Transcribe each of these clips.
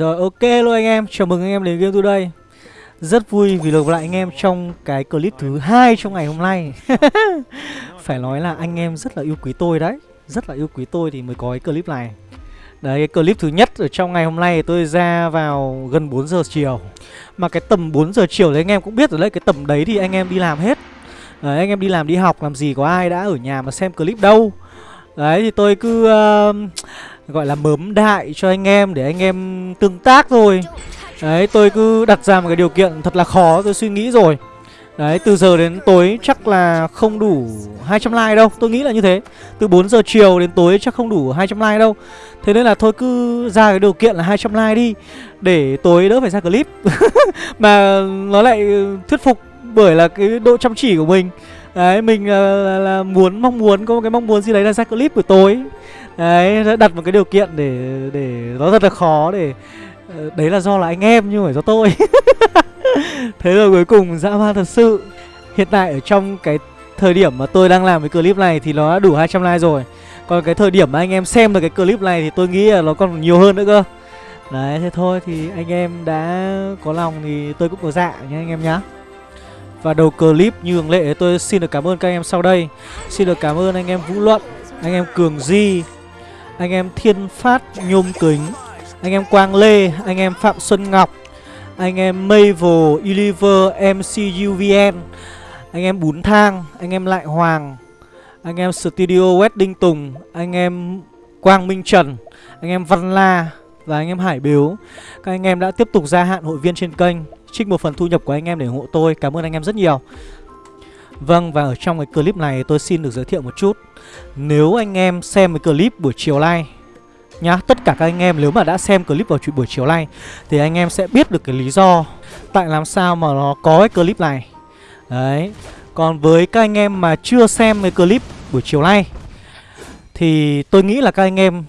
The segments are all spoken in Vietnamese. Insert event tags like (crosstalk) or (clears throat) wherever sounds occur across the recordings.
Rồi ok luôn anh em, chào mừng anh em đến game today. Rất vui vì được lại anh em trong cái clip thứ hai trong ngày hôm nay. (laughs) Phải nói là anh em rất là yêu quý tôi đấy. Rất là yêu quý tôi thì mới có cái clip này. Đấy cái clip thứ nhất ở trong ngày hôm nay tôi ra vào gần 4 giờ chiều. Mà cái tầm 4 giờ chiều thì anh em cũng biết rồi đấy Cái tầm đấy thì anh em đi làm hết. Đấy anh em đi làm đi học làm gì có ai đã ở nhà mà xem clip đâu. Đấy thì tôi cứ uh, gọi là mớm đại cho anh em để anh em tương tác thôi. Đấy tôi cứ đặt ra một cái điều kiện thật là khó tôi suy nghĩ rồi. Đấy từ giờ đến tối chắc là không đủ 200 like đâu Tôi nghĩ là như thế. Từ 4 giờ chiều đến tối chắc không đủ 200 like đâu. Thế nên là thôi cứ ra cái điều kiện là 200 like đi Để tối đỡ phải ra clip. (laughs) Mà nó lại thuyết phục bởi là cái độ chăm chỉ của mình. Đấy mình là, là, là muốn mong muốn có một cái mong muốn gì đấy là ra clip buổi tối. Đấy đặt một cái điều kiện để để nó rất là khó để ờ, Đấy là do là anh em nhưng phải do tôi. (laughs) Thế rồi cuối cùng dã man thật sự. Hiện tại ở trong cái thời điểm mà tôi đang làm cái clip này thì nó đã đủ 200 like rồi. Còn cái thời điểm mà anh em xem được cái clip này thì tôi nghĩ là nó còn nhiều hơn nữa cơ. Đấy, thế thôi thì anh em đã có lòng thì tôi cũng có dạ nhé anh em nhá. Và đầu clip như thường lệ, tôi xin được cảm ơn các anh em sau đây. Xin được cảm ơn anh em Vũ Luận, Anh em Cường Di anh em Thiên Phát Nhôm Kính Anh em Quang Lê Anh em Phạm Xuân Ngọc Anh em Mavel Eliver, MCUVN Anh em Bún Thang Anh em Lại Hoàng Anh em Studio Wedding Tùng Anh em Quang Minh Trần Anh em Văn La Và anh em Hải Biếu Các anh em đã tiếp tục gia hạn hội viên trên kênh trích một phần thu nhập của anh em để ủng hộ tôi Cảm ơn anh em rất nhiều Vâng và ở trong cái clip này tôi xin được giới thiệu một chút. Nếu anh em xem cái clip buổi chiều nay nhá, Tất cả các anh em nếu mà đã xem clip vào buổi chiều nay Thì anh em sẽ biết được cái lý do Tại làm sao mà nó có cái clip này. Đấy, Còn với các anh em mà chưa xem cái clip buổi chiều nay Thì tôi nghĩ là các anh em,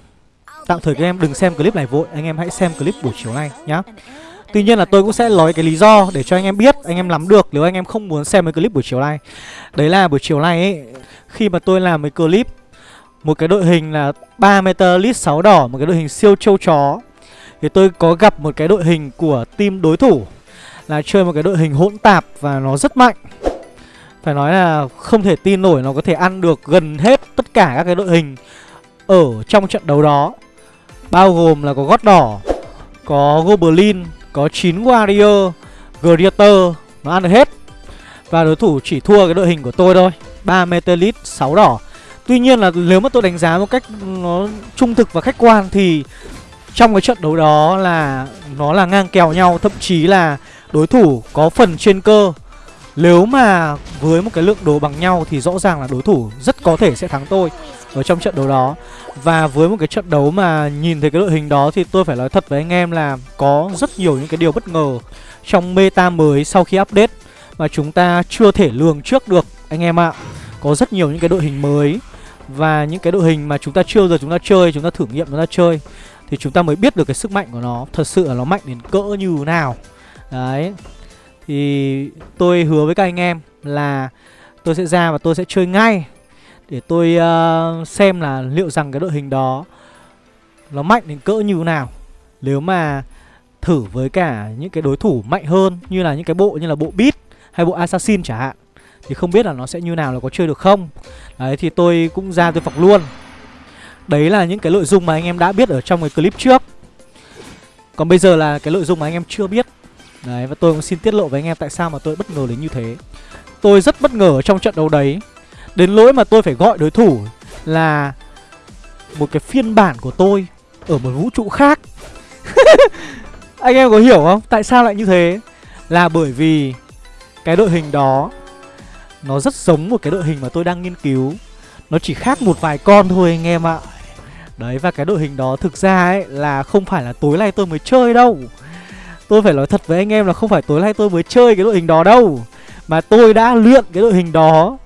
Tạm thời các em đừng xem clip này vội, Anh em hãy xem clip buổi chiều nay nhá. Tuy nhiên là tôi cũng sẽ nói cái lý do để cho anh em biết, anh em nắm được nếu anh em không muốn xem cái clip buổi chiều nay. Đấy là buổi chiều nay ấy, khi mà tôi làm cái clip một cái đội hình là 3 lít 6 đỏ, một cái đội hình siêu châu chó thì tôi có gặp một cái đội hình của team đối thủ là chơi một cái đội hình hỗn tạp và nó rất mạnh. Phải nói là không thể tin nổi nó có thể ăn được gần hết tất cả các cái đội hình ở trong trận đấu đó. Bao gồm là có gót đỏ, có Goblin, có 9 Warrior, greater, Nó ăn được hết. Và đối thủ chỉ thua cái đội hình của tôi thôi 3 Metalit 6 đỏ. Tuy nhiên là nếu mà tôi đánh giá một cách, nó trung thực và khách quan thì trong cái trận đấu đó là nó là ngang kèo nhau, Thậm chí là đối thủ có phần trên cơ. Nếu mà với một cái lượng đồ bằng nhau thì rõ ràng là đối thủ rất có thể sẽ thắng tôi. Ở trong trận đấu đó và với một cái trận đấu mà nhìn thấy cái đội hình đó thì tôi phải nói thật với anh em là có rất nhiều những cái điều bất ngờ trong meta mới sau khi update mà chúng ta chưa thể lường trước được anh em ạ. Có rất nhiều những cái đội hình mới và những cái đội hình mà chúng ta chưa giờ chúng ta chơi, chúng ta thử nghiệm chúng ta chơi thì chúng ta mới biết được cái sức mạnh của nó, thật sự là nó mạnh đến cỡ như nào. Đấy. Thì tôi hứa với các anh em là tôi sẽ ra và tôi sẽ chơi ngay để tôi uh, xem là liệu rằng cái đội hình đó Nó mạnh đến cỡ như thế nào. Nếu mà thử với cả những cái đối thủ mạnh hơn Như là những cái bộ như là bộ Beat hay bộ Assassin chẳng hạn Thì không biết là nó sẽ như nào là có chơi được không. Đấy thì tôi cũng ra tôi phọc luôn. Đấy là những cái nội dung mà anh em đã biết ở trong cái clip trước. Còn bây giờ là cái nội dung mà anh em chưa biết. Đấy và tôi cũng xin tiết lộ với anh em tại sao mà tôi bất ngờ đến như thế. Tôi rất bất ngờ trong trận đấu đấy. Đến lỗi mà tôi phải gọi đối thủ là một cái phiên bản của tôi ở một vũ trụ khác. (laughs) Anh em có hiểu không? Tại sao lại như thế? Là bởi vì cái đội hình đó, nó rất giống một cái đội hình mà tôi đang nghiên cứu. Nó chỉ khác một vài con thôi anh em ạ. Đấy, và cái đội hình đó thực ra ấy là không phải là tối nay tôi mới chơi đâu. Tôi phải nói thật với anh em là không phải tối nay tôi mới chơi cái đội hình đó đâu. Mà tôi đã luyện cái đội hình đó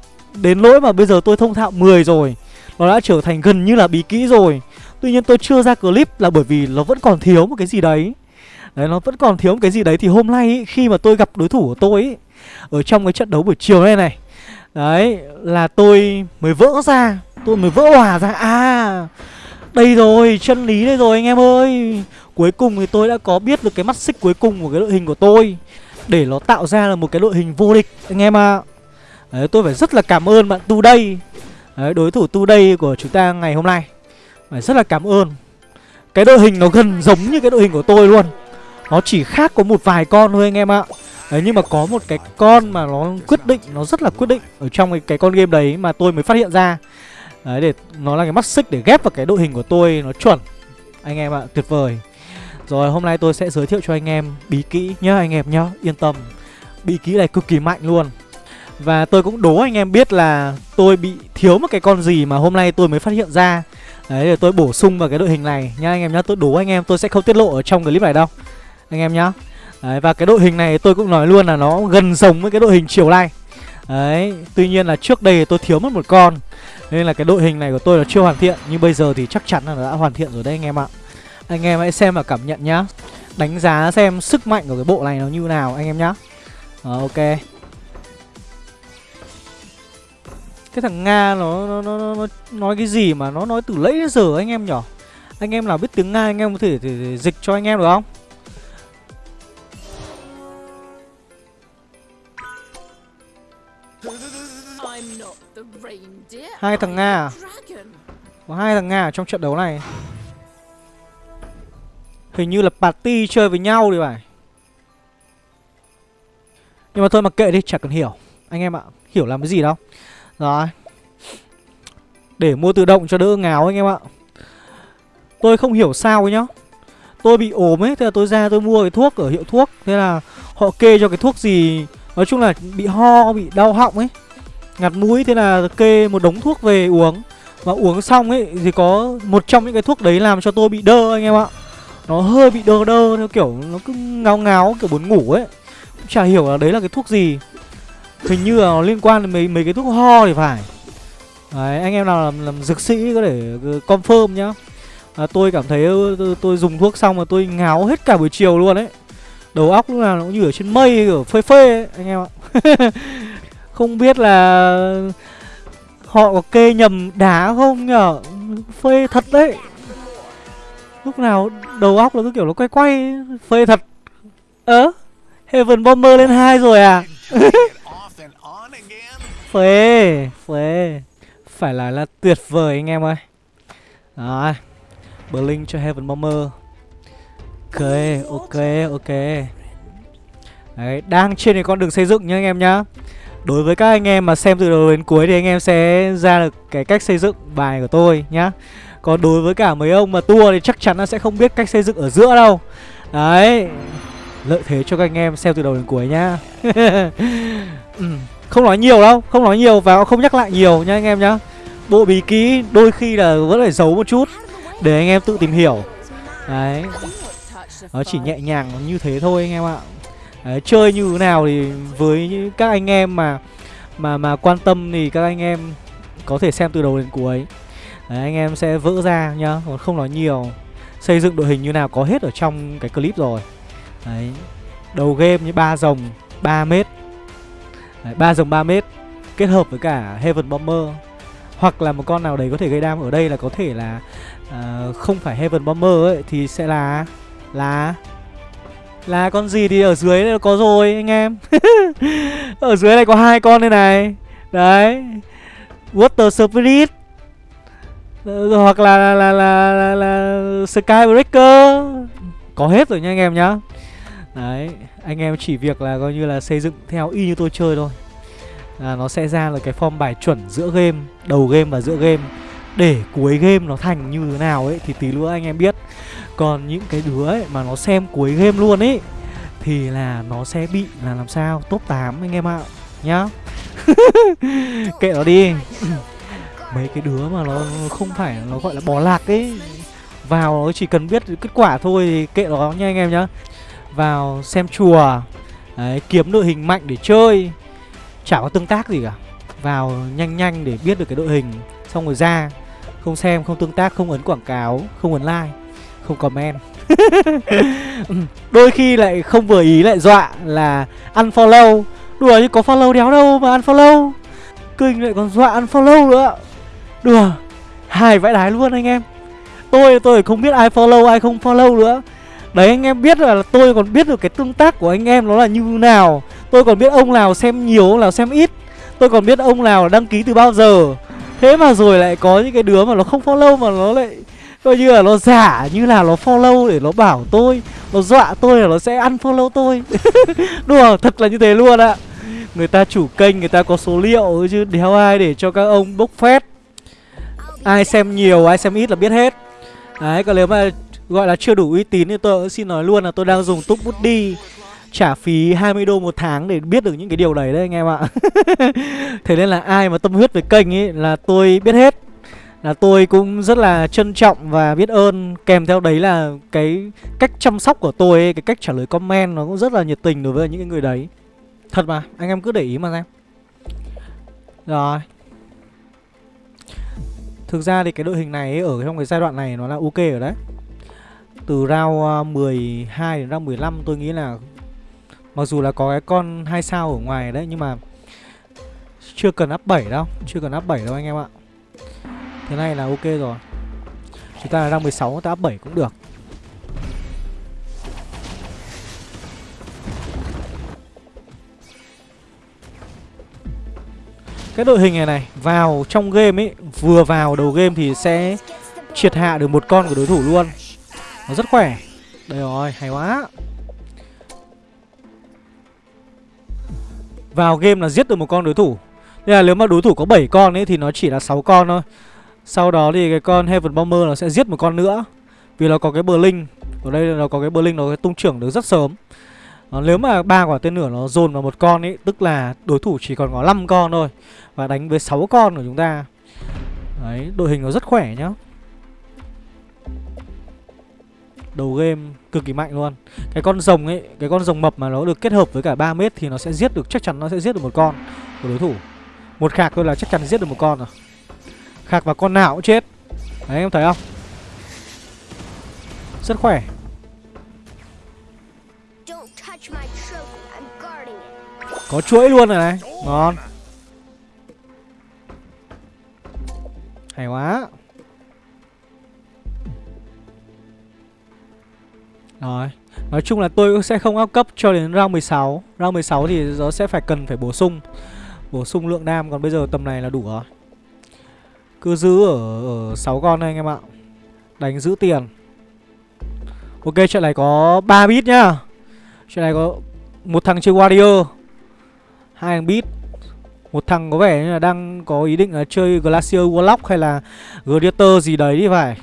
Đến lỗi mà bây giờ tôi thông thạo 10 rồi Nó đã trở thành gần như là bí kỹ rồi. Tuy nhiên tôi chưa ra clip là bởi vì nó vẫn còn thiếu một cái gì đấy. Đấy nó vẫn còn thiếu một cái gì đấy Thì hôm nay ý, khi mà tôi gặp đối thủ của tôi ý, Ở trong cái trận đấu buổi chiều này này Đấy là tôi mới vỡ ra Tôi mới vỡ hòa ra. À đây rồi chân lý đây rồi anh em ơi. Cuối cùng thì tôi đã có biết được cái mắt xích cuối cùng của cái đội hình của tôi Để nó tạo ra là một cái đội hình vô địch anh em ạ. à. Đấy tôi phải rất là cảm ơn bạn Tu đây. Đấy đối thủ Tu đây của chúng ta ngày hôm nay. Phải rất là cảm ơn. Cái đội hình nó gần giống như cái đội hình của tôi luôn. Nó chỉ khác có một vài con thôi anh em ạ. Đấy nhưng mà có một cái con mà nó quyết định Nó rất là quyết định Ở trong cái, cái con game đấy mà tôi mới phát hiện ra. Đấy để nó là cái mắt xích để ghép vào cái đội hình của tôi Nó chuẩn. Anh em ạ tuyệt vời. Rồi hôm nay tôi sẽ giới thiệu cho anh em bí kỹ nhá anh em nhá. Yên tâm. Bí kỹ này cực kỳ mạnh luôn. Và tôi cũng đố anh em biết là tôi bị thiếu một cái con gì mà hôm nay tôi mới phát hiện ra. Đấy để tôi bổ sung vào cái đội hình này. Nha anh em nhá Tôi đố anh em tôi sẽ không tiết lộ ở trong clip này đâu. Anh em nhá. Đấy, và cái đội hình này tôi cũng nói luôn là nó gần giống với cái đội hình chiều nay Đấy, tuy nhiên là trước đây tôi thiếu mất một con Nên là cái đội hình này của tôi là chưa hoàn thiện. Nhưng bây giờ thì chắc chắn là đã hoàn thiện rồi đấy anh em ạ. Anh em hãy xem và cảm nhận nhá. Đánh giá xem sức mạnh của cái bộ này nó như nào anh em nhá. Ờ, ok. Cái thằng Nga nó, nó, nó, nó, nó nói cái gì mà nó nói từ lấy đến giờ anh em nhở Anh em nào biết tiếng Nga anh em có thể, thể, thể dịch cho anh em được không? Hai thằng Nga à? Có hai thằng Nga ở trong trận đấu này. Hình như là party chơi với nhau đi phải. Nhưng mà thôi mà kệ đi, chả cần hiểu. Anh em ạ, hiểu làm cái gì đâu rồi. Để mua tự động cho đỡ ngáo anh em ạ. Tôi không hiểu sao ấy nhá. Tôi bị ốm ấy, thế là tôi ra tôi mua cái thuốc ở hiệu thuốc. Thế là họ kê cho cái thuốc gì Nói chung là bị ho, bị đau họng ấy ngạt mũi. Thế là kê một đống thuốc về uống. Và uống xong ấy thì có một trong những cái thuốc đấy làm cho tôi bị đơ anh em ạ. Nó hơi bị đơ đơ theo kiểu nó cứ ngáo ngáo kiểu buồn ngủ ấy. Cũng chả hiểu là đấy là cái thuốc gì hình như là nó liên quan đến mấy mấy cái thuốc ho thì phải. Đấy anh em nào làm, làm dược sĩ có thể ờ, confirm nhá. À, tôi cảm thấy tôi, tôi dùng thuốc xong mà tôi ngáo hết cả buổi chiều luôn ấy. Đầu óc lúc nào nó cũng như ở trên mây ở phê phê ấy, anh em ạ. (laughs) Không biết là Họ có kê nhầm đá không nhở? Phê thật đấy. Lúc nào đầu óc nó cứ kiểu nó quay quay Phê thật. Ơ Heaven Bomber lên hai rồi à? (laughs) Phê Phê Phải là là tuyệt vời anh em ơi. Đó. Blink cho Heaven Bomber. Ok ok ok. Đấy đang trên cái con đường xây dựng nhá anh em nhá. Đối với các anh em mà xem từ đầu đến cuối thì anh em sẽ ra được cái cách xây dựng bài của tôi nhá. Còn đối với cả mấy ông mà tua thì chắc chắn là sẽ không biết cách xây dựng ở giữa đâu. Đấy. Lợi thế cho các anh em xem từ đầu đến cuối nhá. (laughs) Ừ, không nói nhiều đâu, không nói nhiều và không nhắc lại nhiều nhá anh em nhá Bộ bí ký đôi khi là vẫn phải giấu một chút Để anh em tự tìm hiểu Đấy Nó chỉ nhẹ nhàng như thế thôi anh em ạ Đấy, chơi như thế nào thì với các anh em mà mà mà quan tâm thì các anh em có thể xem từ đầu đến cuối. Đấy, anh em sẽ vỡ ra nhá, còn không nói nhiều. Xây dựng đội hình như nào có hết ở trong cái clip rồi. Đấy. Đầu game như ba rồng 3 mét. Đấy, 3 rồng 3 mét kết hợp với cả Heaven Bomber. Hoặc là một con nào đấy có thể gây đam ở đây là có thể là uh, không phải Heaven Bomber ấy thì sẽ là là là con gì thì ở dưới này có rồi anh em. (laughs) Ở dưới này có hai con đây này. Đấy. Water Spirit. Ờ, hoặc là là, là, là, là, là Skybreaker Có hết rồi nha anh em nhá. Đấy Anh em chỉ việc là coi như là xây dựng theo y như tôi chơi thôi. À, Nó sẽ ra là cái form bài chuẩn giữa game Đầu game và giữa game. Để cuối game nó thành như thế nào ấy Thì tí nữa anh em biết. Còn những cái đứa ấy mà nó xem cuối game luôn ấy Thì là nó sẽ bị là làm sao? Top 8 anh em ạ Nhá. (laughs) Kệ nó đi. (clears throat) Mấy cái đứa mà nó không phải Nó gọi là bỏ lạc ấy Vào nó chỉ cần biết kết quả thôi Thì kệ nó nha anh em nhá. Vào xem chùa. Đấy, kiếm đội hình mạnh để chơi. Chả có tương tác gì cả. Vào nhanh nhanh để biết được cái đội hình Xong rồi ra. Không xem, không tương tác, không ấn quảng cáo Không ấn like không comment. (laughs) Đôi khi lại không vừa ý lại dọa là unfollow. Đùa chứ có follow đéo đâu mà unfollow. Kinh lại còn dọa unfollow nữa. Đùa hài vãi đái luôn anh em. Tôi tôi không biết ai follow ai không follow nữa. Đấy anh em biết là tôi còn biết được cái tương tác của anh em nó là như nào. Tôi còn biết ông nào xem nhiều, ông nào xem ít. Tôi còn biết ông nào đăng ký từ bao giờ. Thế mà rồi lại có những cái đứa mà nó không follow mà nó lại Coi như là nó giả như là nó follow để nó bảo tôi Nó dọa tôi là nó sẽ ăn follow tôi. (laughs) Đùa thật là như thế luôn ạ. Người ta chủ kênh người ta có số liệu chứ đéo ai để cho các ông bốc phét. Ai xem nhiều ai xem ít là biết hết. Đấy còn nếu mà gọi là chưa đủ uy tín thì tôi xin nói luôn là tôi đang dùng túc bút đi trả phí 20 đô một tháng để biết được những cái điều đấy đấy anh em ạ. (laughs) Thế nên là ai mà tâm huyết với kênh ấy là tôi biết hết. Là tôi cũng rất là trân trọng và biết ơn Kèm theo đấy là cái cách chăm sóc của tôi ấy, cái cách trả lời comment nó cũng rất là nhiệt tình đối với những người đấy. Thật mà, anh em cứ để ý mà xem. Rồi. Thực ra thì cái đội hình này ấy, ở trong cái giai đoạn này nó là ok rồi đấy. Từ round ờ, 12 đến round 15 tôi nghĩ là Mặc dù là có cái con hai sao ở ngoài đấy nhưng mà chưa cần up 7 đâu, chưa cần up 7 đâu anh em ạ. Thế này là ok rồi. Chúng ta là round 16 ta up 7 cũng được. Cái đội hình này này Vào trong game ấy Vừa vào đầu game thì sẽ Triệt hạ được một con của đối thủ luôn nó rất khỏe. Đây rồi hay quá. Vào game là giết được một con đối thủ. Nên là nếu mà đối thủ có 7 con ấy Thì nó chỉ là 6 con thôi. Sau đó thì cái con Heaven Bomber nó sẽ giết một con nữa. Vì nó có cái Blink Ở đây nó có cái Blink nó tung trưởng được rất sớm. Đó, Nếu mà ba quả tên lửa nó dồn vào một con ấy Tức là đối thủ chỉ còn có 5 con thôi Và đánh với 6 con của chúng ta. Đấy, đội hình nó rất khỏe nhá. Đầu game cực kỳ mạnh luôn. Cái con rồng ấy cái con rồng mập mà nó được kết hợp với cả 3 mét thì nó sẽ giết được chắc chắn nó sẽ giết được một con của đối thủ. Một khạc thôi là chắc chắn giết được một con rồi. Khạc và con nào cũng chết. Đấy em thấy không? Rất khỏe. Có chuỗi luôn rồi này. Ngon. Hay quá Rồi. Nói chung là tôi sẽ không áp cấp cho đến round 16 Round 16 thì nó sẽ phải cần phải bổ sung. Bổ sung lượng đam Còn bây giờ tầm này là đủ rồi. Cứ giữ ở, ở 6 con đây anh em ạ. Đánh giữ tiền. Ok trận này có 3 bit nhá. Trận này có một thằng chơi Warrior hai thằng bit một thằng có vẻ như là đang có ý định là chơi Glacier Warlock hay là Gladiator gì đấy đi phải.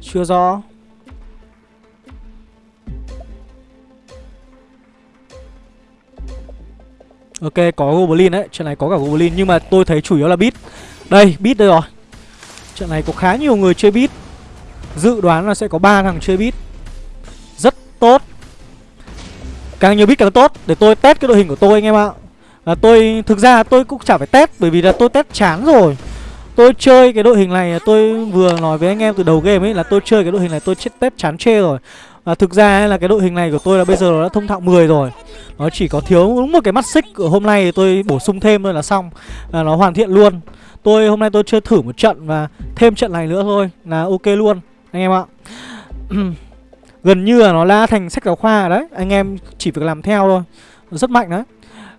Chưa rõ. Ok, có Goblin đấy, Trận này có cả Goblin, Nhưng mà tôi thấy chủ yếu là Beat. Đây Beat đây rồi. Trận này có khá nhiều người chơi Beat. Dự đoán là sẽ có ba thằng chơi Beat. Rất tốt. Càng nhiều Beat càng tốt. Để tôi test cái đội hình của tôi anh em ạ. Là tôi, Thực ra tôi cũng chả phải test, Bởi vì là tôi test chán rồi. Tôi chơi cái đội hình này, Tôi vừa nói với anh em từ đầu game ấy, Là tôi chơi cái đội hình này tôi chết test chán chê rồi à, thực ra là cái đội hình này của tôi là bây giờ nó đã thông thạo 10 rồi. Nó chỉ có thiếu đúng một cái mắt xích của hôm nay thì tôi bổ sung thêm thôi là xong. Là Nó hoàn thiện luôn. Tôi hôm nay tôi chơi thử một trận và thêm trận này nữa thôi là ok luôn Anh em ạ. (clears throat) Gần như là nó đã thành sách giáo khoa đấy. Anh em chỉ việc làm theo thôi. Rất mạnh đấy.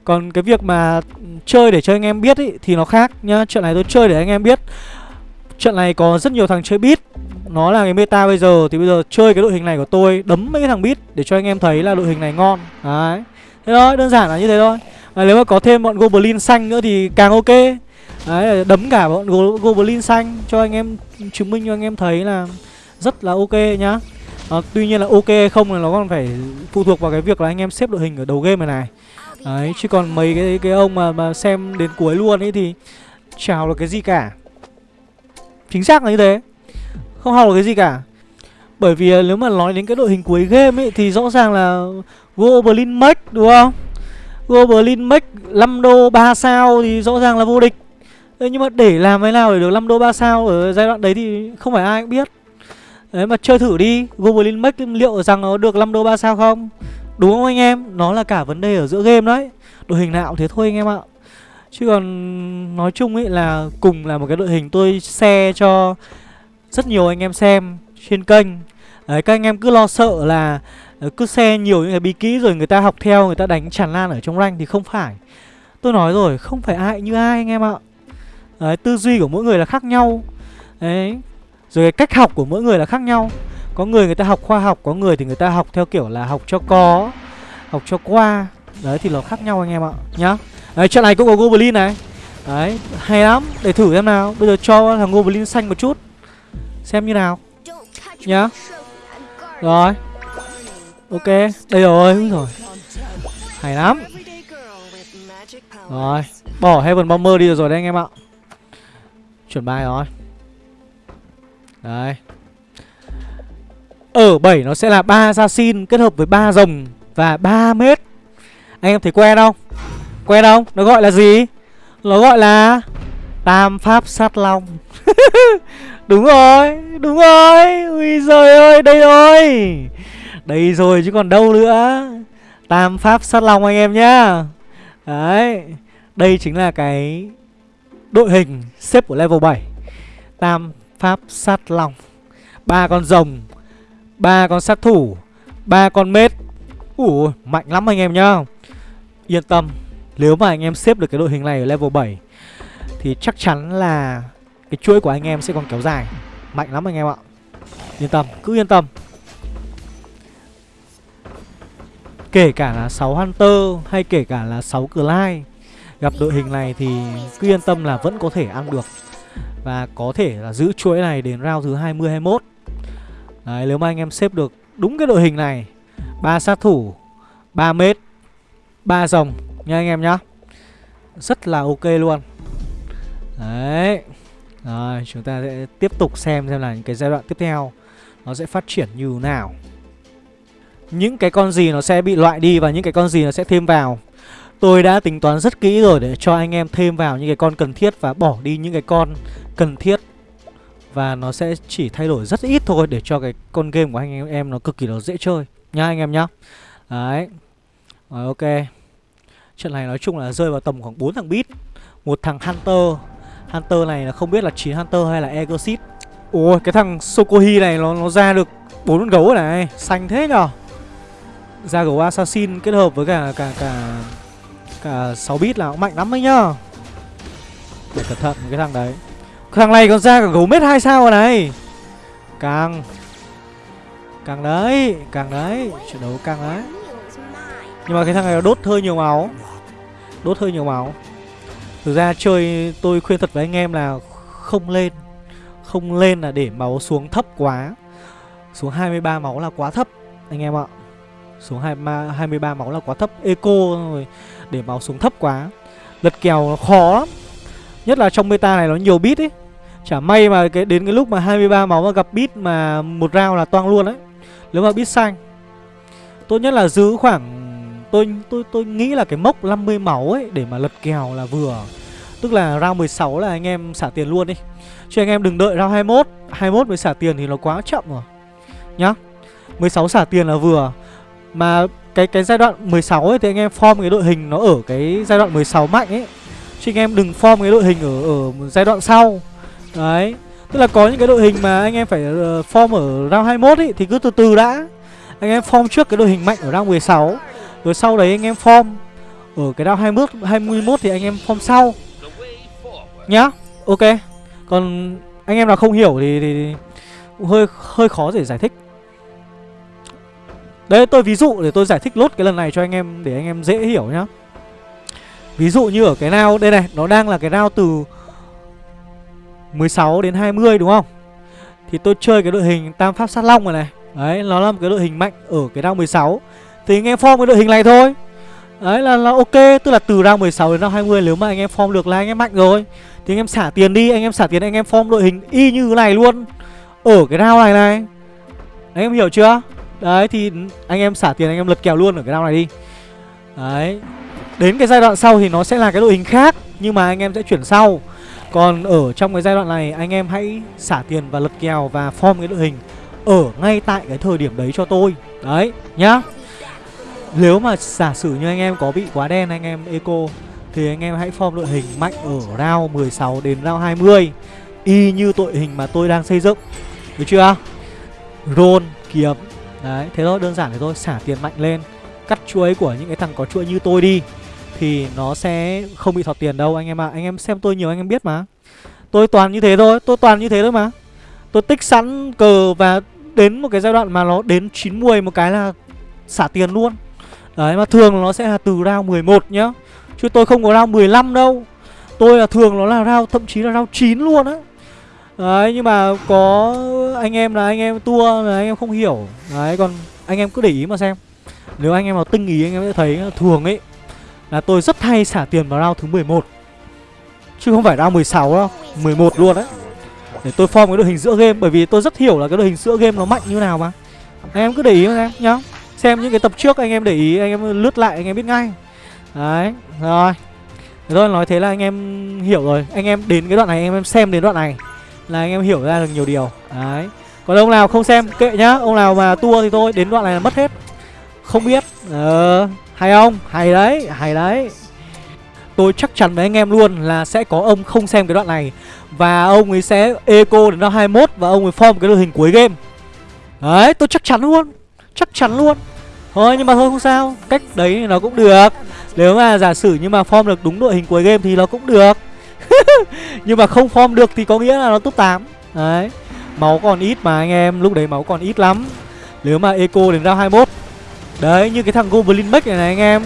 Còn cái việc mà chơi để cho anh em biết ý, thì nó khác nhá. Trận này tôi chơi để anh em biết. Trận này có rất nhiều thằng chơi beat. Nó là cái meta bây giờ Thì bây giờ chơi cái đội hình này của tôi Đấm mấy cái thằng bit Để cho anh em thấy là đội hình này ngon. Đấy. Thế thôi, đơn giản là như thế thôi. À, Nếu mà có thêm bọn Goblin xanh nữa thì càng ok. Đấy, đấm cả bọn Go Goblin xanh Cho anh em chứng minh cho anh em thấy là Rất là ok nhá. À, Tuy nhiên là ok không là nó còn phải phụ thuộc vào cái việc là anh em xếp đội hình ở đầu game này này. Đấy, chứ còn mấy cái cái ông mà mà xem đến cuối luôn ấy thì chào là cái gì cả. Chính xác là như thế. Không học được cái gì cả Bởi vì à, nếu mà nói đến cái đội hình cuối game ấy Thì rõ ràng là Goblin Max đúng không? Goblin Max 5 đô 3 sao thì rõ ràng là vô địch. Thế nhưng mà để làm thế nào để được 5 đô 3 sao ở giai đoạn đấy thì không phải ai cũng biết. Đấy mà chơi thử đi, Goblin Max liệu rằng nó được 5 đô 3 sao không? Đúng không anh em? Nó là cả vấn đề ở giữa game đấy. Đội hình nào thế thôi anh em ạ. Chứ còn nói chung ấy là cùng là một cái đội hình tôi share cho rất nhiều anh em xem trên kênh Đấy các anh em cứ lo sợ là ờ, cứ xe nhiều những cái bí kỹ rồi người ta học theo người ta đánh tràn lan ở trong rank thì không phải. Tôi nói rồi, không phải ai như ai anh em ạ. Đấy, tư duy của mỗi người là khác nhau. Đấy. Rồi cái cách học của mỗi người là khác nhau. Có người người ta học khoa học, có người thì người ta học theo kiểu là học cho có, học cho qua. Đấy thì nó khác nhau anh em ạ, nhá. Đấy, trận này cũng có Goblin này. Đấy, hay lắm, để thử xem nào. Bây giờ cho thằng Goblin xanh một chút. Xem như nào. Nhá. Rồi. Ok, đây rồi, úi rồi. Hay lắm. Rồi, bỏ Heaven Bomber đi rồi đấy anh em ạ. Chuẩn bài rồi. Đấy. Ở 7 nó sẽ là ba assassin kết hợp với ba rồng và 3 mét. Anh em thấy quen không? Quen không? Nó gọi là gì? Nó gọi là Tam pháp sát long. (laughs) đúng rồi, đúng rồi. Ui giời ơi, đây rồi. Đây rồi chứ còn đâu nữa. Tam pháp sát long anh em nhá. Đấy. Đây chính là cái đội hình xếp của level 7. Tam pháp sát long. ba con rồng, ba con sát thủ, ba con mết. Ủa, mạnh lắm anh em nhá. Yên tâm, nếu mà anh em xếp được cái đội hình này ở level 7 thì chắc chắn là cái chuỗi của anh em sẽ còn kéo dài. Mạnh lắm anh em ạ. Yên tâm, cứ yên tâm. Kể cả là 6 Hunter hay kể cả là 6 lai Gặp đội hình này thì cứ yên tâm là vẫn có thể ăn được Và có thể là giữ chuỗi này đến round thứ 20-21 Đấy, nếu mà anh em xếp được đúng cái đội hình này ba sát thủ 3 mét 3 dòng nha anh em nhá Rất là ok luôn Đấy rồi chúng ta sẽ tiếp tục xem xem là những cái giai đoạn tiếp theo Nó sẽ phát triển như nào. Những cái con gì nó sẽ bị loại đi và những cái con gì nó sẽ thêm vào? Tôi đã tính toán rất kỹ rồi để cho anh em thêm vào những cái con cần thiết và bỏ đi những cái con cần thiết. Và nó sẽ chỉ thay đổi rất ít thôi để cho cái con game của anh em, em nó cực kỳ nó dễ chơi. Nhá anh em nhá. Đấy. Rồi ok. Trận này nói chung là rơi vào tầm khoảng 4 thằng beat. Một thằng Hunter. Hunter này là không biết là 9 Hunter hay là Egosit Ủa cái thằng Sokohi này nó, nó ra được bốn con gấu này. Xanh thế nhở ra gấu assassin kết hợp với cả cả cả cả 6 bit là cũng mạnh lắm đấy nhá Để cẩn thận cái thằng đấy. Cái thằng này còn ra cả gấu mết hai sao rồi này. Càng càng đấy càng đấy. Trận đấu càng đấy. Nhưng mà cái thằng này nó đốt hơi nhiều máu. Đốt hơi nhiều máu thực ra chơi tôi khuyên thật với anh em là không lên. Không lên là để máu xuống thấp quá. Xuống 23 máu là quá thấp anh em ạ. Xuống 23, 23 máu là quá thấp. Eco rồi Để máu xuống thấp quá. Lật kèo nó khó lắm. Nhất là trong meta này nó nhiều bit ấy. Chả may mà cái đến cái lúc mà 23 máu mà gặp bit mà một round là toang luôn đấy. Nếu mà bit xanh Tốt nhất là giữ khoảng Tôi tôi tôi nghĩ là cái mốc 50 máu ấy Để mà lật kèo là vừa. Tức là round 16 là anh em xả tiền luôn đi. Chứ anh em đừng đợi round 21 21 mới xả tiền thì nó quá chậm rồi. Nhá. 16 xả tiền là vừa. Mà cái cái giai đoạn 16 ấy thì anh em form cái đội hình nó ở cái giai đoạn 16 mạnh ấy. Chứ anh em đừng form cái đội hình ở ở giai đoạn sau. Đấy. Tức là có những cái đội hình mà anh em phải ờ, form ở round 21 ấy Thì cứ từ từ đã. Anh em form trước cái đội hình mạnh ở round 16 rồi sau đấy anh em form. Ở cái round 21, 21 thì anh em form sau. Nhá Ok. Còn anh em nào không hiểu thì, thì, thì hơi hơi khó để giải thích. Đấy tôi ví dụ để tôi giải thích lốt cái lần này cho anh em Để anh em dễ hiểu nhá. Ví dụ như ở cái nào đây này Nó đang là cái nào từ 16 đến 20 đúng không? Thì tôi chơi cái đội hình Tam Pháp Sát Long rồi này. Đấy nó là một cái đội hình mạnh ở cái round 16 thì anh em form cái đội hình này thôi Đấy là, là ok Tức là từ round 16 đến round 20 Nếu mà anh em form được là anh em mạnh rồi Thì anh em xả tiền đi Anh em xả tiền anh em form đội hình y như thế này luôn Ở cái round này này Anh em hiểu chưa Đấy thì anh em xả tiền anh em lật kèo luôn ở cái round này đi Đấy Đến cái giai đoạn sau thì nó sẽ là cái đội hình khác Nhưng mà anh em sẽ chuyển sau Còn ở trong cái giai đoạn này anh em hãy xả tiền và lật kèo và form cái đội hình Ở ngay tại cái thời điểm đấy cho tôi Đấy nhá nếu mà giả sử như anh em có bị quá đen anh em eco Thì anh em hãy form đội hình mạnh ở round 16 đến round 20 Y như đội hình mà tôi đang xây dựng. Được chưa? Roll kiếm. Đấy, thế thôi, đơn giản thế thôi, xả tiền mạnh lên. Cắt chuỗi của những cái thằng có chuỗi như tôi đi Thì nó sẽ không bị thọt tiền đâu anh em ạ. À. Anh em xem tôi nhiều anh em biết mà. Tôi toàn như thế thôi, tôi toàn như thế thôi mà. Tôi tích sẵn cờ và đến một cái giai đoạn mà nó đến 90 một cái là xả tiền luôn. Đấy, mà thường nó sẽ là từ round 11 nhá. Chứ tôi không có round 15 đâu. Tôi là thường nó là round, thậm chí là round 9 luôn á. Đấy, nhưng mà có anh em là anh em tua là anh em không hiểu. Đấy, còn anh em cứ để ý mà xem. Nếu anh em nào tinh ý, anh em sẽ thấy thường ấy, Là tôi rất hay xả tiền vào round thứ 11 Chứ không phải round 16 đâu 11 luôn đấy Để tôi form cái đội hình giữa game, Bởi vì tôi rất hiểu là cái đội hình giữa game nó mạnh như nào mà. Anh em cứ để ý mà xem nhá. Xem những cái tập trước anh em để ý, Anh em lướt lại, anh em biết ngay. Đấy, Rồi. Rồi, nói thế là anh em hiểu rồi. Anh em đến cái đoạn này, anh em xem đến đoạn này Là anh em hiểu ra được nhiều điều. Đấy. Còn ông nào không xem, kệ nhá. Ông nào mà tua thì thôi, Đến đoạn này là mất hết. Không biết. Ờ Hay không? Hay đấy Hay đấy. Tôi chắc chắn với anh em luôn là sẽ có ông không xem cái đoạn này. Và ông ấy sẽ eco đến năm 21 Và ông ấy form cái đội hình cuối game. Đấy, tôi chắc chắn luôn. Chắc chắn luôn. Thôi, nhưng mà thôi, không sao. Cách đấy nó cũng được. Nếu mà giả sử nhưng mà form được đúng đội hình cuối game thì nó cũng được. (laughs) Nhưng mà không form được thì có nghĩa là nó top 8 Đấy. Máu còn ít mà anh em, Lúc đấy máu còn ít lắm. Nếu mà eco đến round 21 Đấy, như cái thằng Goblin Mech này này, anh em.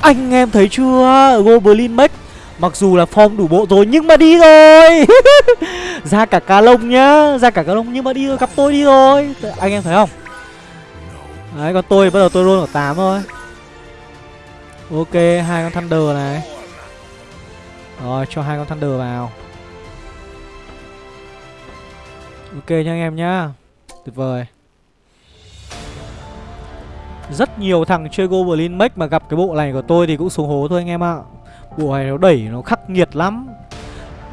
Anh em thấy chưa? Goblin Mech Mặc dù là form đủ bộ rồi nhưng mà đi rồi. (laughs) Ra cả cá lông nhá. Ra cả cá lông nhưng mà đi rồi gặp tôi đi rồi. Anh em thấy không? Đấy còn tôi bắt đầu tôi roll ở 8 thôi. Ok, hai con Thunder này. Rồi, cho hai con Thunder vào. Ok nha anh em nhá. Tuyệt vời. Rất nhiều thằng chơi Goblin Mech mà gặp cái bộ này của tôi thì cũng xuống hố thôi anh em ạ. Bộ này nó đẩy, nó khắc nghiệt lắm.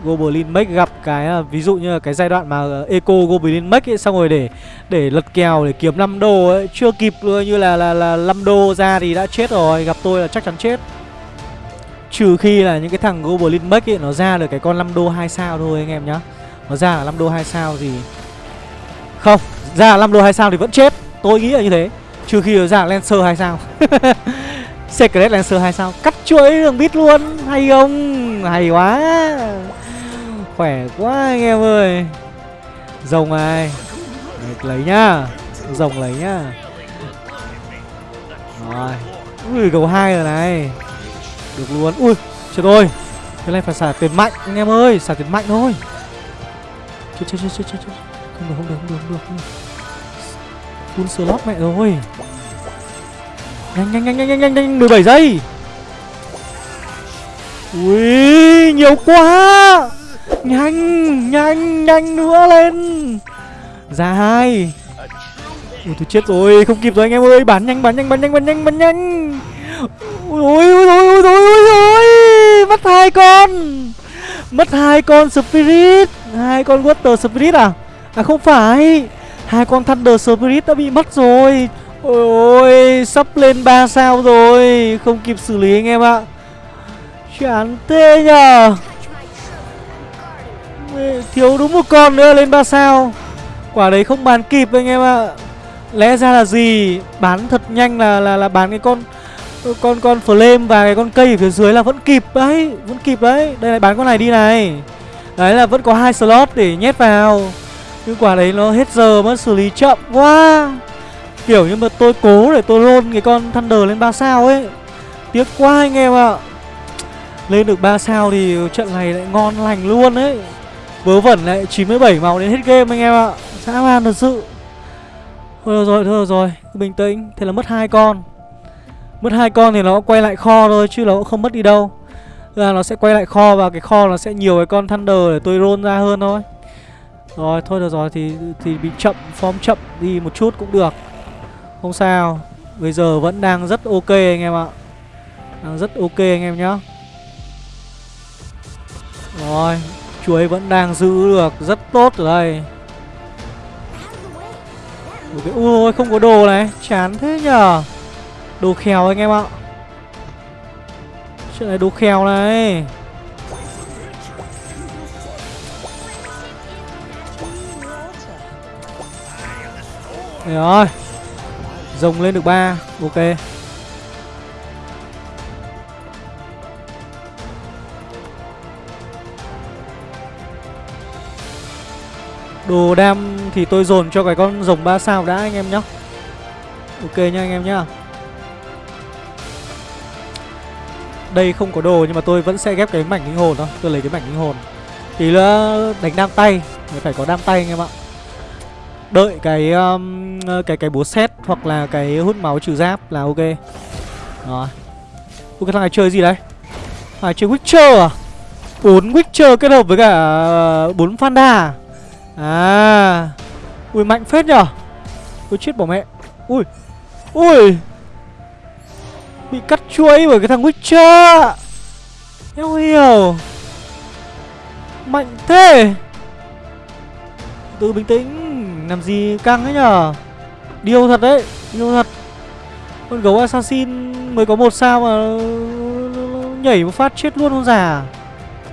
Goblin Mech gặp cái à, ví dụ như là cái giai đoạn mà ờ, Eco Goblin Mech ấy xong rồi để để lật kèo để kiếm 5 đô ấy, chưa kịp như là là là 5 đô ra thì đã chết rồi, gặp tôi là chắc chắn chết. Trừ khi là những cái thằng Goblin Mech ấy nó ra được cái con 5 đô 2 sao thôi anh em nhá. Nó ra là 5 đô 2 sao thì không, ra là 5 đô 2 sao thì vẫn chết. Tôi nghĩ là như thế. Trừ khi nó ra là Lancer 2 sao. (laughs) Secret Lancer 2 sao Cắt chuỗi đường bit luôn Hay không Hay quá Khỏe quá anh em ơi. Rồng ai, Lấy nhá. Rồng lấy nhá. Rồi. Ui cầu hai rồi này. Được luôn. Ui chết ơi Cái này phải xả tiền mạnh anh em ơi. Xả tiền mạnh thôi. Chết chết chết chết chết Không được không được không được không được, không được. Full slot mẹ rồi. Nhanh nhanh nhanh nhanh nhanh nhanh 17 giây. Ui nhiều quá. Nhanh nhanh nhanh nữa lên. Ra hai. Ui, tôi chết rồi, không kịp rồi anh em ơi. Bắn nhanh bắn nhanh bắn nhanh bắn nhanh bắn nhanh. Ui ôi ôi ôi ôi ôi ôi Mất hai con. Mất hai con Spirit. Hai con Water Spirit à? À không phải. Hai con Thunder Spirit đã bị mất rồi. Ôi ôi, Sắp lên 3 sao rồi. Không kịp xử lý anh em ạ. Chán tê nhờ. Thiếu đúng một con nữa, lên 3 sao. Quả đấy không bán kịp anh em ạ. Lẽ ra là gì? Bán thật nhanh là là là bán cái con Con con flame và cái con cây ở phía dưới là vẫn kịp đấy, Vẫn kịp đấy. Đây là bán con này đi này. Đấy là vẫn có hai slot để nhét vào. Nhưng quả đấy nó hết giờ mất xử lý chậm quá. Kiểu như mà tôi cố để tôi roll cái con Thunder lên 3 sao ấy. Tiếc quá anh em ạ. Lên được 3 sao thì trận này lại ngon lành luôn ấy. Vớ vẩn lại 97 màu đến hết game anh em ạ. Dã man thật sự. Thôi được rồi, thôi được rồi Bình tĩnh, thế là mất hai con. Mất hai con thì nó quay lại kho thôi Chứ nó cũng không mất đi đâu. Là nó sẽ quay lại kho và cái kho nó sẽ nhiều cái con Thunder để tôi roll ra hơn thôi. Rồi, thôi được rồi thì thì bị chậm, form chậm đi một chút cũng được. Không sao. Bây giờ vẫn đang rất ok anh em ạ. Đang rất ok anh em nhá. Rồi. Chuối vẫn đang giữ được Rất tốt ở đây. Okay. Ui không có đồ này. Chán thế nhở Đồ khèo anh em ạ. Chuyện này đồ khèo này. Đấy rồi. Rồng lên được ba, Ok. Đồ đam thì tôi dồn cho cái con rồng 3 sao đã anh em nhá. Ok nha anh em nhá. Đây không có đồ nhưng mà tôi vẫn sẽ ghép cái mảnh linh hồn thôi. Tôi lấy cái mảnh linh hồn. Tí nữa đánh đam tay Phải có đam tay anh em ạ. Đợi cái um, cái cái búa xét hoặc là cái hút máu trừ giáp là ok. Rồi. Ui cái thằng này chơi gì đấy? À chơi Witcher à? Bốn Witcher kết hợp với cả uh, bốn Fanda à? À. Ui, mạnh phết nhở Ui, chết bỏ mẹ. Ui Ui. Bị cắt chuỗi bởi cái thằng Witcher Em hiểu Mạnh thế. Từ bình tĩnh, Làm gì căng ấy nhở Điêu thật đấy, Điêu thật. Con gấu assassin mới có một sao mà Nhảy một phát chết luôn con già.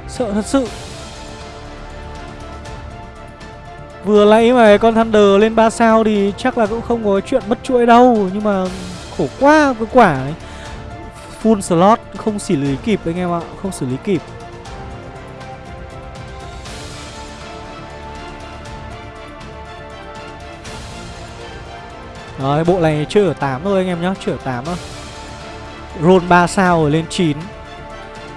Sợ thật sự. Vừa nãy mà con Thunder lên 3 sao thì chắc là cũng không có chuyện mất chuỗi đâu, Nhưng mà khổ quá, cái quả ấy Full slot, không xử lý kịp anh em ạ, Không xử lý kịp. Rồi, bộ này chưa ở 8 thôi anh em nhá, Chưa ở 8 thôi. Roll 3 sao rồi lên 9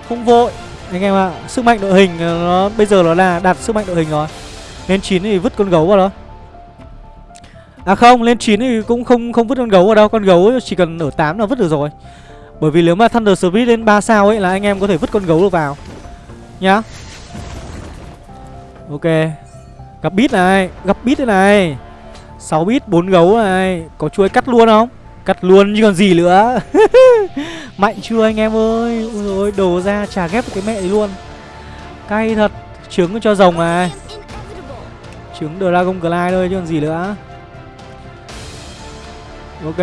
Không vội, Anh em ạ, Sức mạnh đội hình ờ, nó bây giờ nó là đạt sức mạnh đội hình rồi lên 9 thì vứt con gấu vào đó. À không, lên 9 thì cũng không không vứt con gấu vào đâu. Con gấu chỉ cần ở 8 là vứt được rồi. Bởi vì nếu mà Thunder Spirit lên 3 sao ấy là anh em có thể vứt con gấu được vào. Nhá. Ok. Gặp bit này, gặp bit thế này. 6 bit, 4 gấu này. Có chuối cắt luôn không? Cắt luôn chứ còn gì nữa. (laughs) Mạnh chưa anh em ơi? Ôi dồi, đồ ra trả ghép cái mẹ ấy luôn. Cay thật Trứng cho rồng này. Trứng Dragon Glide thôi, chứ còn gì nữa. Ok.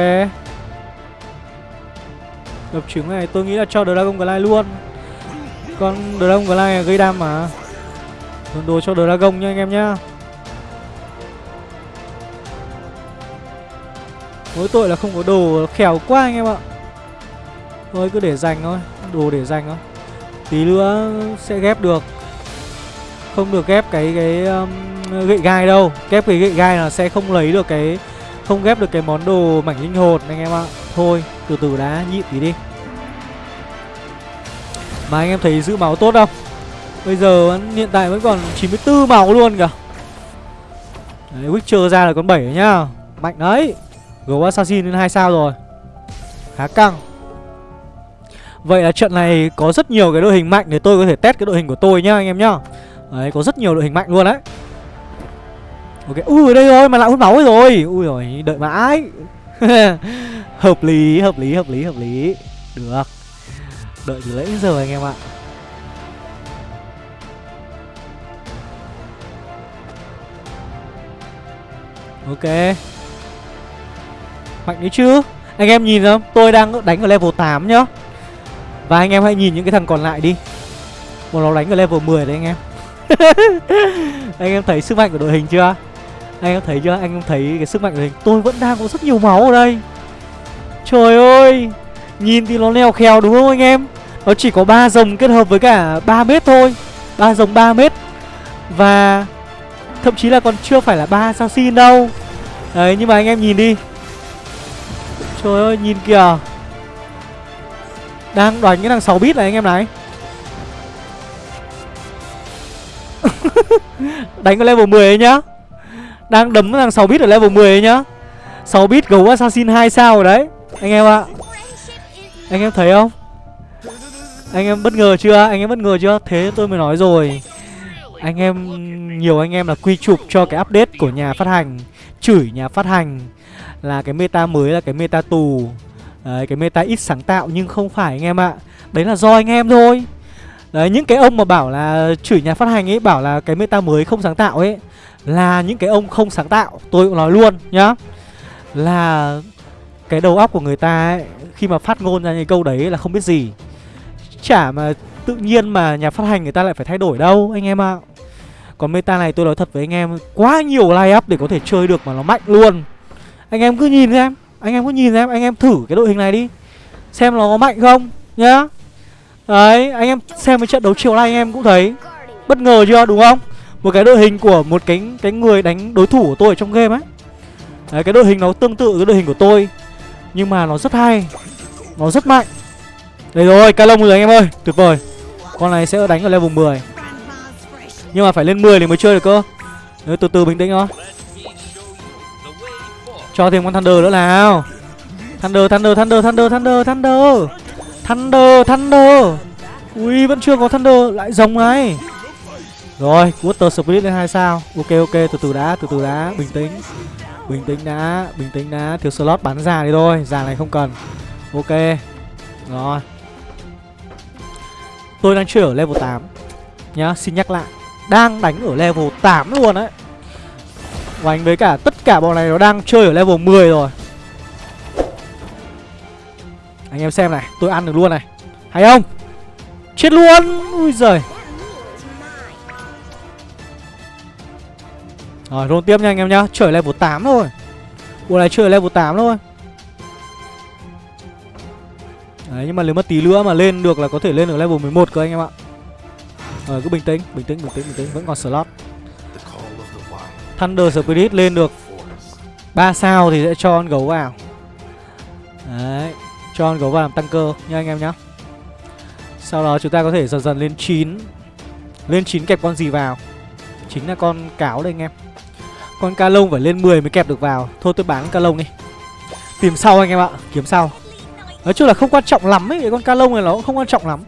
Đập trứng này, tôi nghĩ là cho Dragon Glide luôn. Con Dragon Glide gây đam mà. Dồn đồ cho Dragon nha anh em nhá. Mỗi tội là không có đồ khéo quá anh em ạ. Thôi, cứ để dành thôi. Đồ để dành thôi. Tí nữa sẽ ghép được. Không được ghép cái cái um, gậy gai đâu. Ghép cái gậy gai là sẽ không lấy được cái Không ghép được cái món đồ mảnh linh hồn anh em ạ. Thôi từ từ đã nhịn tí đi. Mà anh em thấy giữ máu tốt không? Bây giờ hiện tại vẫn còn 94 máu luôn kìa. Đấy, Witcher ra là con 7 nhá. Mạnh đấy. Gấu Assassin lên hai sao rồi. Khá căng. Vậy là trận này có rất nhiều cái đội hình mạnh Để tôi có thể test cái đội hình của tôi nhá anh em nhá. Đấy có rất nhiều đội hình mạnh luôn đấy. Ok, ui ở đây rồi mà lại hút máu rồi. Ui rồi đợi mãi. (laughs) Hợp lý, hợp lý, hợp lý, hợp lý. Được. Đợi từ lấy giờ anh em ạ. Ok. Mạnh đấy chứ. Anh em nhìn không? Tôi đang đánh ở level 8 nhá. Và anh em hãy nhìn những cái thằng còn lại đi. Một nó đánh ở level 10 đấy anh em. (laughs) Anh em thấy sức mạnh của đội hình chưa? Anh em thấy chưa? Anh em thấy cái sức mạnh của đội hình. Tôi vẫn đang có rất nhiều máu ở đây. Trời ơi! Nhìn thì nó leo khèo đúng không anh em? Nó chỉ có ba rồng kết hợp với cả 3 mét thôi. Ba rồng 3 mét. Và Thậm chí là còn chưa phải là ba assassin đâu. Đấy, nhưng mà anh em nhìn đi. Trời ơi, nhìn kìa. Đang đánh cái thằng 6 bit này anh em này. (laughs) Đánh ở level 10 ấy nhá. Đang đấm thằng 6 bit ở level 10 ấy nhá. 6 bit gấu assassin 2 sao rồi đấy Anh em ạ. Anh em thấy không? Anh em bất ngờ chưa? Anh em bất ngờ chưa? Thế tôi mới nói rồi. Anh em Nhiều anh em là quy chụp cho cái update của nhà phát hành Chửi nhà phát hành là cái meta mới là cái meta tù. Đấy, cái meta ít sáng tạo nhưng không phải anh em ạ. Đấy là do anh em thôi. Đấy, những cái ông mà bảo là chửi nhà phát hành ấy Bảo là cái meta mới không sáng tạo ấy Là những cái ông không sáng tạo Tôi cũng nói luôn nhá. Là cái đầu óc của người ta ấy Khi mà phát ngôn ra những câu đấy là không biết gì. Chả mà tự nhiên mà nhà phát hành người ta lại phải thay đổi đâu anh em ạ. Còn meta này tôi nói thật với anh em Quá nhiều line up để có thể chơi được mà nó mạnh luôn. Anh em cứ nhìn xem Anh em cứ nhìn xem Anh em thử cái đội hình này đi Xem nó có mạnh không Nhá. Đấy anh em xem cái trận đấu chiều nay anh em cũng thấy Bất ngờ chưa đúng không? Một cái đội hình của một cái cái người đánh đối thủ của tôi ở trong game ấy. Đấy cái đội hình nó tương tự cái đội hình của tôi Nhưng mà nó rất hay Nó rất mạnh. Đây rồi ca rồi anh em ơi Tuyệt vời. Con này sẽ đánh ở level 10 Nhưng mà phải lên 10 thì mới chơi được cơ. Đấy, từ từ bình tĩnh thôi. Cho thêm con Thunder nữa nào. Thunder, Thunder, Thunder, Thunder, Thunder, Thunder. Thunder, Thunder. Ui, vẫn chưa có Thunder, lại rồng này. Rồi, Water Spirit lên 2 sao. Ok, ok, từ từ đã, từ từ đã, bình tĩnh. Bình tĩnh đã, bình tĩnh đã. Thiếu slot bắn già đi thôi, già này không cần. Ok. Rồi. Tôi đang chơi ở level 8 Nhá, xin nhắc lại. Đang đánh ở level 8 luôn đấy Và với cả tất cả bọn này nó đang chơi ở level 10 rồi. Anh em xem này, tôi ăn được luôn này. Hay không? Chết luôn! Ui giời. Rồi, roll tiếp nha anh em nhá. Trở level 8 thôi. Bộ này chơi level 8 thôi. Đấy, nhưng mà nếu mà tí nữa mà lên được là có thể lên ở level 11 cơ anh em ạ. Rồi, cứ bình tĩnh, bình tĩnh, bình tĩnh, bình tĩnh. Vẫn còn slot. Thunder Spirit lên được. 3 sao thì sẽ cho con gấu vào. Đấy. Cho con gấu vào làm tăng cơ nha anh em nhá. Sau đó chúng ta có thể dần dần lên 9 Lên 9 kẹp con gì vào? Chính là con cáo đây anh em. Con ca lông phải lên 10 mới kẹp được vào. Thôi tôi bán ca lông đi. Tìm sau anh em ạ, Kiếm sau. Nói chung là không quan trọng lắm ấy, Cái con ca lông này nó cũng không quan trọng lắm.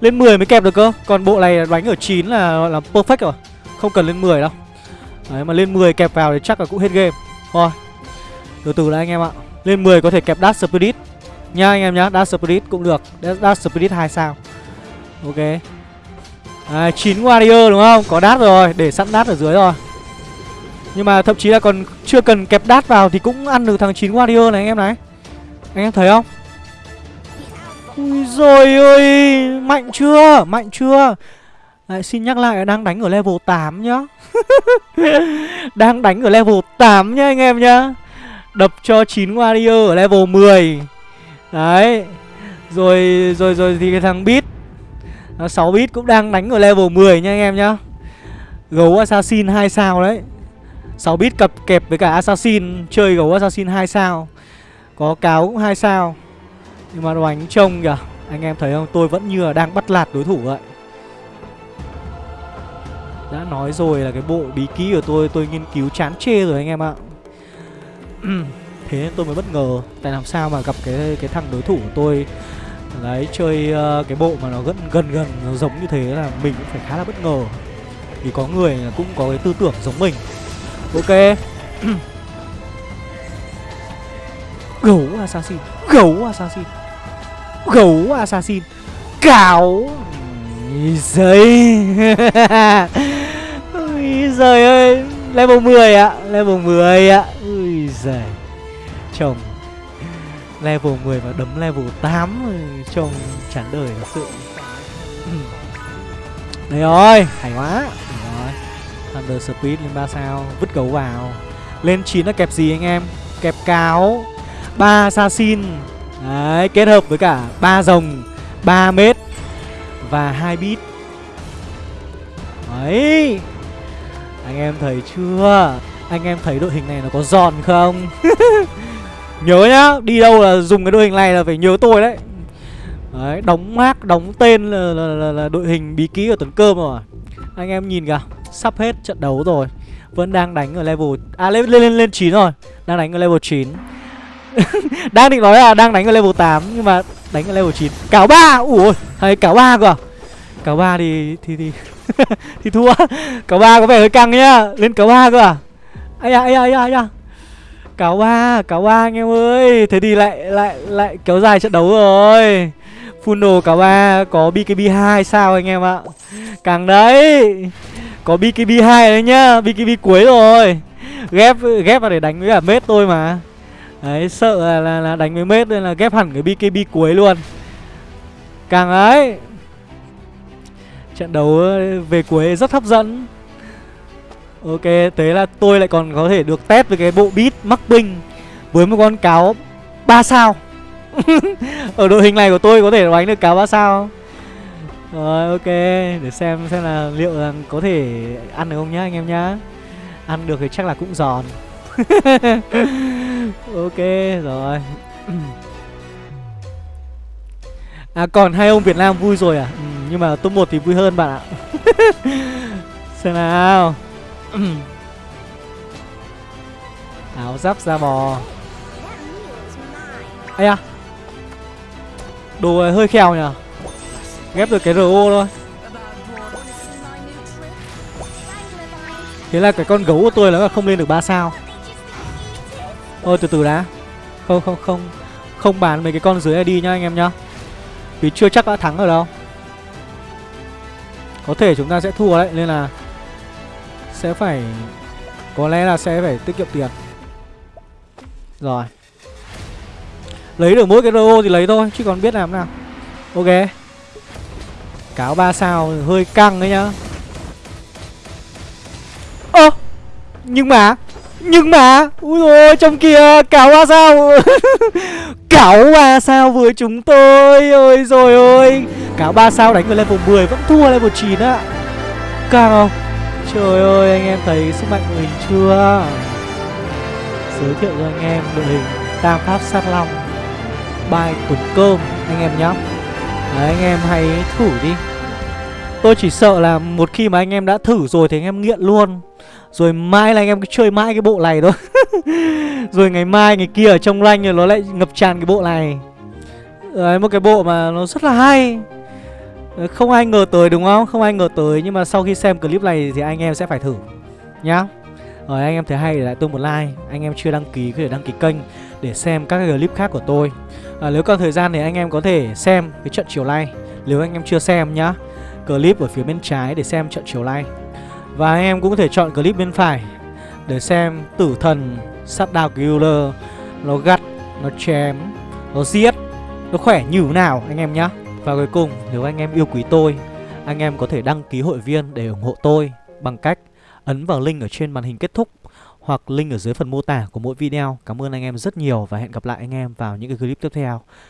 Lên 10 mới kẹp được cơ. Còn bộ này đánh ở 9 là là perfect rồi. Không cần lên 10 đâu. Đấy, mà lên 10 kẹp vào thì chắc là cũng hết game. Thôi, Từ từ đã anh em ạ. Lên 10 có thể kẹp Dash Spirit. Nhá anh em nhá Dark Spirit cũng được. Dark Spirit 2 sao. Ok. À, 9 Warrior đúng không? Có đát rồi Để sẵn đát ở dưới rồi. Nhưng mà thậm chí là còn chưa cần kẹp đát vào Thì cũng ăn được thằng 9 Warrior này anh em này. Anh em thấy không? Ui rồi ơi Mạnh chưa? Mạnh chưa? Lại xin nhắc lại đang đánh ở level 8 nhá. (laughs) Đang đánh ở level 8 nhá anh em nhá. Đập cho 9 Warrior ở level 10 Đấy. Rồi rồi rồi thì cái thằng Beat 6 bit cũng đang đánh ở level 10 nha anh em nhá. Gấu Assassin 2 sao đấy. 6 bit cặp kẹp với cả Assassin, Chơi gấu Assassin 2 sao. Có cáo cũng 2 sao. Nhưng mà đánh trông kìa, Anh em thấy không? Tôi vẫn như là đang bắt lạt đối thủ vậy. Đã nói rồi là cái bộ bí ký của tôi Tôi nghiên cứu chán chê rồi anh em ạ. (clears throat) Thế nên tôi mới bất ngờ. Tại làm sao mà gặp cái cái thằng đối thủ của tôi Đấy chơi uh, cái bộ mà nó gần gần gần nó giống như thế là mình cũng phải khá là bất ngờ. Vì có người cũng có cái tư tưởng giống mình. Ok. (clears throat) Gấu assassin Gấu assassin Gấu assassin Cáo giấy Ui (laughs) giời ơi. Level 10 ạ Level 10 ạ. Ui giời. Chồng. Level 10 mà đấm level 8 chồng chán đời thật sự. (clears throat) Đây rồi, Hay quá. Rồi. Thunder Speed lên 3 sao, Vứt gấu vào. Lên 9 là kẹp gì anh em? Kẹp cáo. 3 assassin. Đấy, kết hợp với cả 3 rồng 3 mét Và 2 bit Đấy. Anh em thấy chưa? Anh em thấy đội hình này nó có giòn không? (laughs) Nhớ nhá, đi đâu là dùng cái đội hình này là phải nhớ tôi đấy. Đấy, đóng mác, đóng tên là, là, là, là đội hình bí ký ở tuần cơm rồi. Anh em nhìn kìa, sắp hết trận đấu rồi. Vẫn đang đánh ở level... À, lên lên lên, lên 9 rồi. Đang đánh ở level 9 (laughs) Đang định nói là đang đánh ở level 8 Nhưng mà đánh ở level 9 Cáo 3, ủa hay cáo 3 cơ. À Cáo 3 thì... thì... thì... (laughs) thì thua. Cáo 3 có vẻ hơi căng nhá. Lên cáo 3 cơ à. Ây da, ây da, ây da, ây da cáo ba cáo ba anh em ơi. Thế thì lại lại lại kéo dài trận đấu rồi. Full đồ cáo ba có bkb 2 sao anh em ạ? Càng đấy có bkb 2 đấy nhá. Bkb cuối rồi. Ghép ghép vào để đánh với cả mết tôi mà. Đấy sợ là, là, là đánh với mết nên là ghép hẳn cái bkb cuối luôn. Càng ấy trận đấu về cuối rất hấp dẫn. Ok, thế là tôi lại còn có thể được test với cái bộ beat mắc binh Với một con cáo 3 sao. (laughs) Ở đội hình này của tôi có thể đánh được cáo 3 sao. Không? Rồi ok Để xem xem là liệu là có thể ăn được không nhá anh em nhá. Ăn được thì chắc là cũng giòn. (laughs) Ok rồi. (clears throat) À còn hai ông Việt Nam vui rồi à? Ừ, Nhưng mà top 1 thì vui hơn bạn ạ. (laughs) Xem nào. Ừ. Áo giáp da bò. Ây à Đồ này hơi khèo nhỉ? Ghép được cái RO thôi. Thế là cái con gấu của tôi là không lên được 3 sao. Ôi từ từ đã. Không không không. Không bán mấy cái con dưới này đi nhá, anh em nhá. Vì chưa chắc đã thắng ở đâu. Có thể chúng ta sẽ thua đấy, Nên là sẽ phải Có lẽ là sẽ phải tiết kiệm tiền. Rồi. Lấy được mỗi cái RO thì lấy thôi Chứ còn biết làm nào. Ok. Cáo ba sao hơi căng đấy nhá. Ơ! À, Nhưng mà Nhưng mà! Ui rồi trong kia Cáo ba sao (laughs) Cáo ba sao với chúng tôi. Ôi rồi ôi. Cáo ba sao đánh vào level 10 Vẫn thua level 9 á. Căng không? Trời ơi, anh em thấy sức mạnh của mình chưa? Giới thiệu cho anh em đội hình Tam Pháp Sát Long. Bài Tuần Cơm, Anh em nhá. Đấy, anh em hãy thử đi. Tôi chỉ sợ là một khi mà anh em đã thử rồi thì anh em nghiện luôn. Rồi mai là anh em cứ chơi mãi cái bộ này thôi. (laughs) Rồi ngày mai, ngày kia ở trong lanh rồi nó lại ngập tràn cái bộ này. Đấy, một cái bộ mà nó rất là hay. Ờ, không ai ngờ tới đúng không? Không ai ngờ tới nhưng mà sau khi xem clip này thì anh em sẽ phải thử Nhá. Rồi anh em thấy hay thì lại tôi một like. Anh em chưa đăng ký có thể đăng ký kênh Để xem các clip khác của tôi. À, Nếu còn thời gian thì anh em có thể xem cái trận chiều nay Nếu anh em chưa xem nhá. Clip ở phía bên trái để xem trận chiều nay. Và anh em cũng có thể chọn clip bên phải Để xem tử thần sát đào killer Nó gắt, nó chém, nó giết Nó khỏe như thế nào anh em nhá. Và cuối cùng, nếu anh em yêu quý tôi, Anh em có thể đăng ký hội viên để ủng hộ tôi Bằng cách ấn vào link ở trên màn hình kết thúc hoặc link ở dưới phần mô tả của mỗi video. Cảm ơn anh em rất nhiều và hẹn gặp lại anh em vào những cái clip tiếp theo.